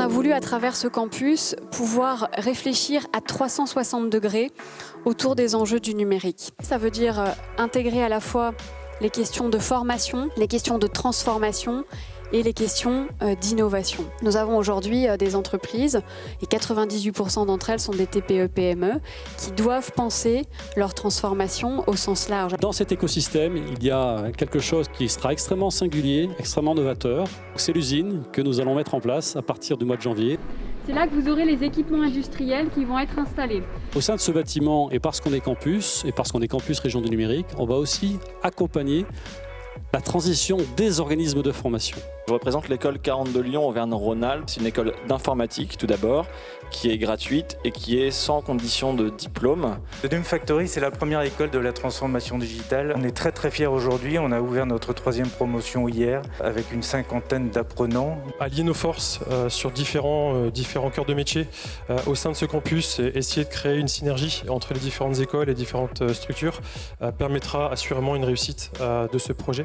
a voulu à travers ce campus pouvoir réfléchir à 360 degrés autour des enjeux du numérique. Ça veut dire euh, intégrer à la fois les questions de formation, les questions de transformation et les questions euh, d'innovation. Nous avons aujourd'hui euh, des entreprises, et 98% d'entre elles sont des TPE-PME, e, qui doivent penser leur transformation au sens large. Dans cet écosystème, il y a quelque chose qui sera extrêmement singulier, extrêmement novateur. C'est l'usine que nous allons mettre en place à partir du mois de janvier. C'est là que vous aurez les équipements industriels qui vont être installés. Au sein de ce bâtiment, et parce qu'on est campus, et parce qu'on est campus région du numérique, on va aussi accompagner la transition des organismes de formation. Je représente l'école 40 de Lyon Auvergne-Rhône-Alpes. C'est une école d'informatique tout d'abord, qui est gratuite et qui est sans condition de diplôme. The Doom Factory, c'est la première école de la transformation digitale. On est très très fiers aujourd'hui. On a ouvert notre troisième promotion hier avec une cinquantaine d'apprenants. Allier nos forces euh, sur différents, euh, différents cœurs de métier euh, au sein de ce campus et essayer de créer une synergie entre les différentes écoles et différentes structures permettra assurément une réussite de ce projet.